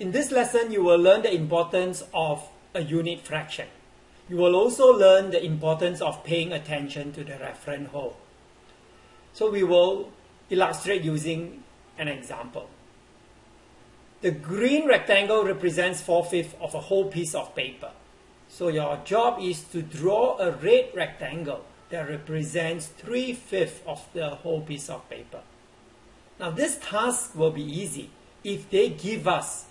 In this lesson, you will learn the importance of a unit fraction. You will also learn the importance of paying attention to the reference whole. So we will illustrate using an example. The green rectangle represents 4 fifths of a whole piece of paper. So your job is to draw a red rectangle that represents 3 fifths of the whole piece of paper. Now this task will be easy if they give us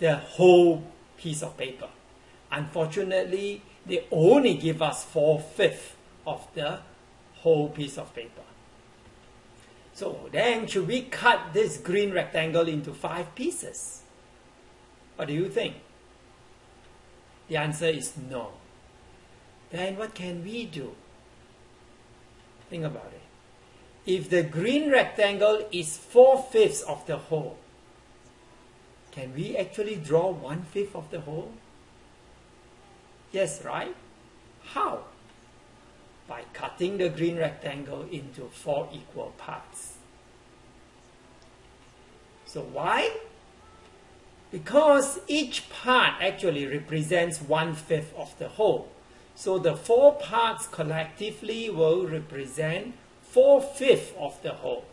the whole piece of paper. Unfortunately, they only give us 4 fifths of the whole piece of paper. So then should we cut this green rectangle into 5 pieces? What do you think? The answer is no. Then what can we do? Think about it. If the green rectangle is 4 fifths of the whole, can we actually draw one-fifth of the whole? Yes, right? How? By cutting the green rectangle into 4 equal parts. So why? Because each part actually represents one fifth of the whole. So the four parts collectively will represent four fifths of the whole.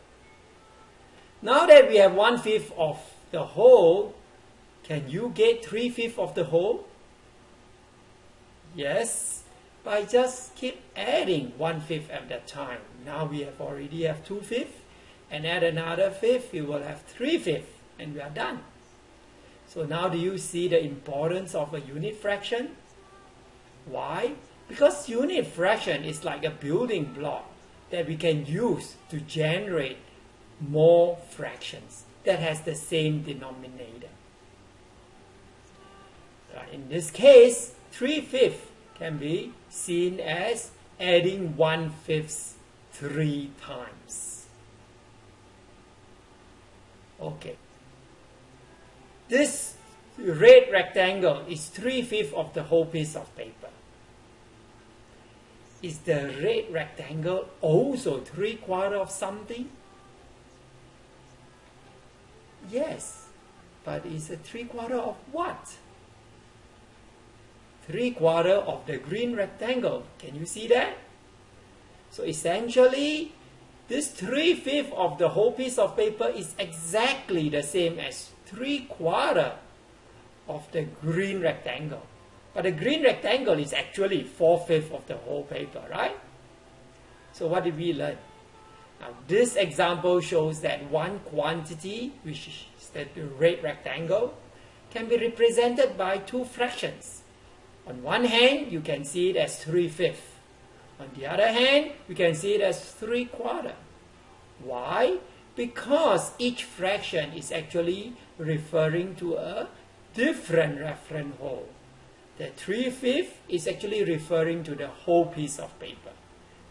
Now that we have one fifth of the whole, can you get three fifths of the whole? Yes, by just keep adding one fifth at that time. Now we have already have two fifths, and add another fifth, we will have three fifths, and we are done. So now do you see the importance of a unit fraction? Why? Because unit fraction is like a building block that we can use to generate more fractions that has the same denominator. In this case, 3 fifths can be seen as adding 1 fifth three times. Okay. This red rectangle is 3 fifths of the whole piece of paper. Is the red rectangle also 3 quarter of something? Yes, but it's a 3 quarter of what? 3 quarter of the green rectangle. Can you see that? So essentially, this three fifth of the whole piece of paper is exactly the same as 3 quarter of the green rectangle. But the green rectangle is actually four fifth of the whole paper, right? So what did we learn? Now this example shows that one quantity, which is the red rectangle, can be represented by two fractions. On one hand, you can see it as 3 fifths. On the other hand, we can see it as 3 quarter. Why? Because each fraction is actually referring to a different reference whole. The 3 fifths is actually referring to the whole piece of paper,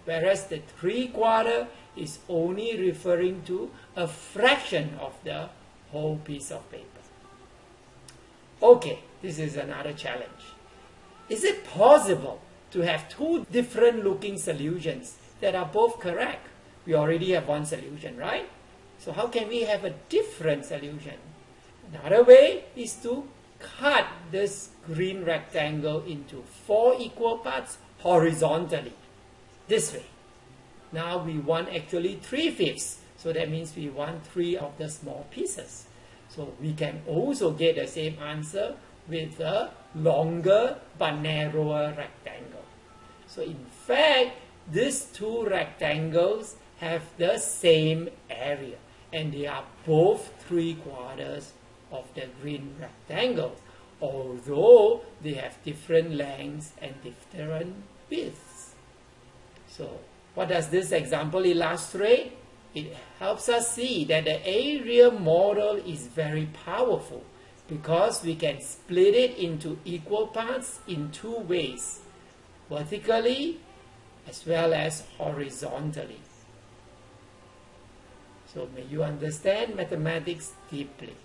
whereas the 3 quarter is only referring to a fraction of the whole piece of paper. Okay, this is another challenge. Is it possible to have two different looking solutions that are both correct? We already have one solution, right? So how can we have a different solution? Another way is to cut this green rectangle into four equal parts horizontally. This way. Now we want actually three fifths. So that means we want three of the small pieces. So we can also get the same answer with a longer but narrower rectangle. So in fact, these two rectangles have the same area and they are both three quarters of the green rectangle, although they have different lengths and different widths. So what does this example illustrate? It helps us see that the area model is very powerful because we can split it into equal parts in two ways, vertically as well as horizontally. So may you understand mathematics deeply.